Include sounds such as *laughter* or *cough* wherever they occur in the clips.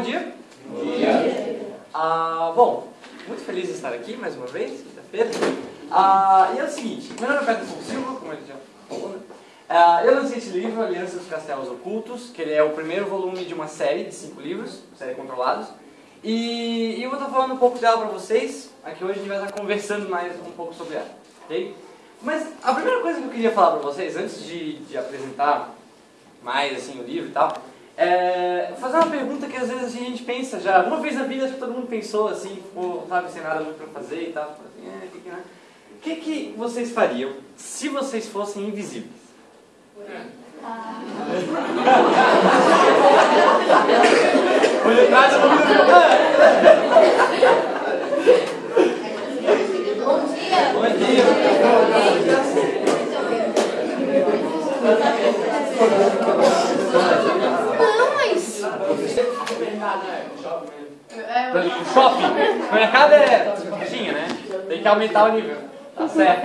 Bom dia. Bom dia. Ah, bom, muito feliz de estar aqui mais uma vez, quinta-feira. Ah, e é o seguinte, meu nome é Pedro Silva, como ele já falou, né? Ah, eu lancei esse livro, Alianças dos Castelos Ocultos, que ele é o primeiro volume de uma série de cinco livros, série Controlados. E, e eu vou estar falando um pouco dela para vocês. Aqui hoje a gente vai estar conversando mais um pouco sobre ela, ok? Mas a primeira coisa que eu queria falar para vocês, antes de, de apresentar mais assim o livro e tal, é fazer uma pergunta que às vezes a gente pensa já, uma vez na vida acho que todo mundo pensou assim, ficou, sabe, sem nada muito para fazer e tal, assim, é, que que, né? O que, que vocês fariam se vocês fossem invisíveis? Por detrás eu Bom dia. Não, mas. Por exemplo, o shopping. O mercado é tinha, né? Tem que aumentar o nível. Tá certo.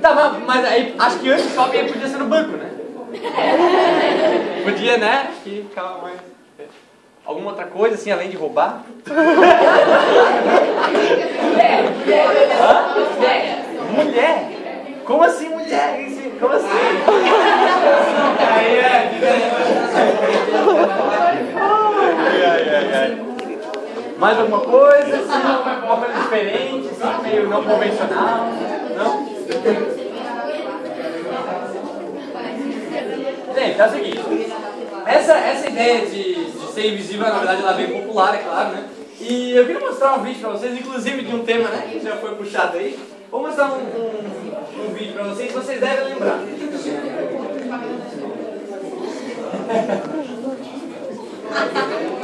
Tá, mas, mas aí, acho que antes o shopping aí podia ser no banco, né? Podia, né? Acho que ficava mais. Alguma outra coisa assim, além de roubar? Hã? Mulher? Como assim mulher? Como assim? Aí é. Ai, ai, ai, ai. Mais alguma coisa? Assim, alguma coisa diferente, assim, meio não convencional? Não? Gente, é o seguinte. Essa, essa ideia de, de ser invisível, na verdade, ela é bem popular, é claro, né? E eu queria mostrar um vídeo pra vocês, inclusive de um tema, né? Que já foi puxado aí. Vou mostrar um, um, um vídeo pra vocês vocês devem lembrar. *laughs*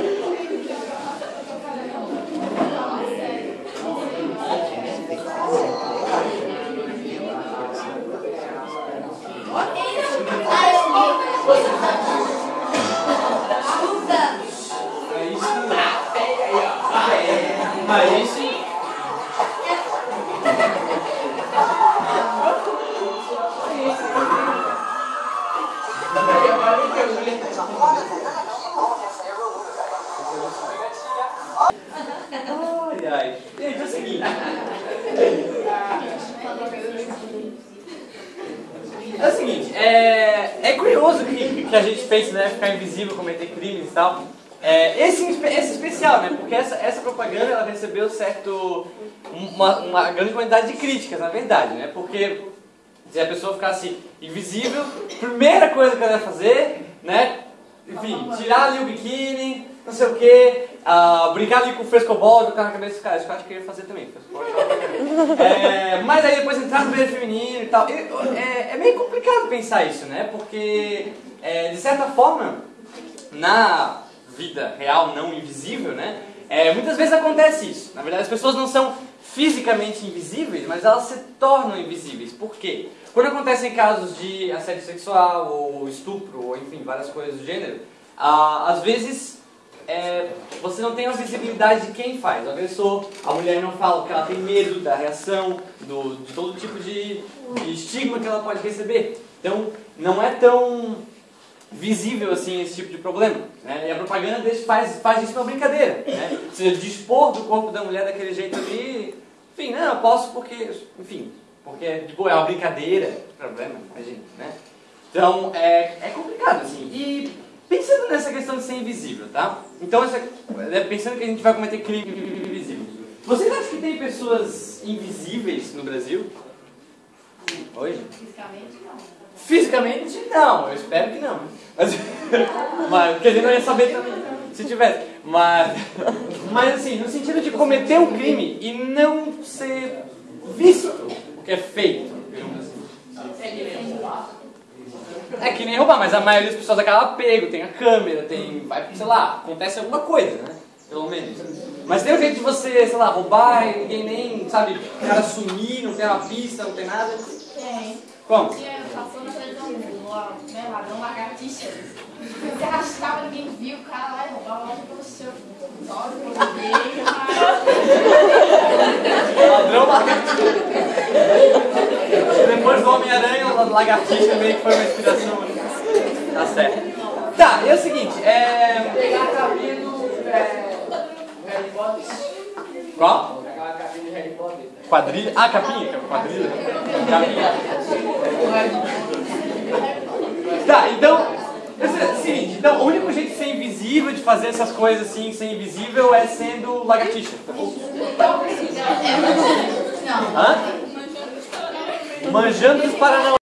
Aí sim. Ai, ai. Gente, é o seguinte. É o seguinte, é, é curioso que, que a gente pense, né, ficar invisível, cometer crimes e tal. É, esse, esse especial, né, porque essa, essa propaganda ela recebeu certo, uma, uma grande quantidade de críticas, na verdade, né, porque se a pessoa ficasse invisível, primeira coisa que ela ia fazer, né, enfim, tirar ali o biquíni, não sei o que, brincar ali com o frescobol, jogar na cabeça dos caras, que eu acho que eu ia fazer também. *laughs* é, mas aí depois entrar no banheiro feminino e tal. É, é meio complicado pensar isso, né? Porque, é, de certa forma, na vida real não invisível, né? É, muitas vezes acontece isso. Na verdade, as pessoas não são fisicamente invisíveis, mas elas se tornam invisíveis. Por quê? Quando acontecem casos de assédio sexual, ou estupro, ou enfim, várias coisas do gênero, ah, às vezes é, você não tem a visibilidade de quem faz. O agressor, a mulher não fala porque ela tem medo da reação, do, de todo tipo de, de estigma que ela pode receber. Então, não é tão visível assim esse tipo de problema. Né? E a propaganda deixa, faz, faz isso uma brincadeira. Né? Você dispor do corpo da mulher daquele jeito ali, enfim, não, eu posso porque, enfim, porque tipo, é uma brincadeira, problema, imagina, né? Então, é, é complicado assim. E pensando nessa questão de ser invisível, tá? Então, essa, é, pensando que a gente vai cometer crime invisível. Vocês acham que tem pessoas invisíveis no Brasil? Hoje? Fisicamente, não. Fisicamente, não. Eu espero que não. Mas, *laughs* mas porque a gente não ia saber também se tivesse. Mas, *laughs* mas assim, no sentido de cometer um crime e não ser visto o que é feito. digamos assim. É que nem roubar, mas a maioria das pessoas acaba pego, tem a câmera, tem. Vai, sei lá, acontece alguma coisa, né? Pelo menos. Mas tem um jeito de você, sei lá, roubar e ninguém nem, sabe, o cara sumir, não tem uma pista, não tem nada. Tem. Como? Tinha, passou na televisão, né, ladrão lagartixa. Você arrastava, ninguém viu, o cara lá e roubava logo pelo seu. Só pelo meio, Ladrão lagartixa. Depois do Homem-Aranha, o lagartixa meio que foi uma inspiração. Tá certo. Tá, e é o segugue, é. Pegar cabelo, é, Qual? Aquela capinha de Harry Potter. Quadrilha? Ah, capinha. Quadrilha. Capinha. Tá, então. é o Seguinte, então o único jeito de ser invisível, de fazer essas coisas assim, ser invisível, é sendo lagartixa, tá. Hã? Manjando os Paraná.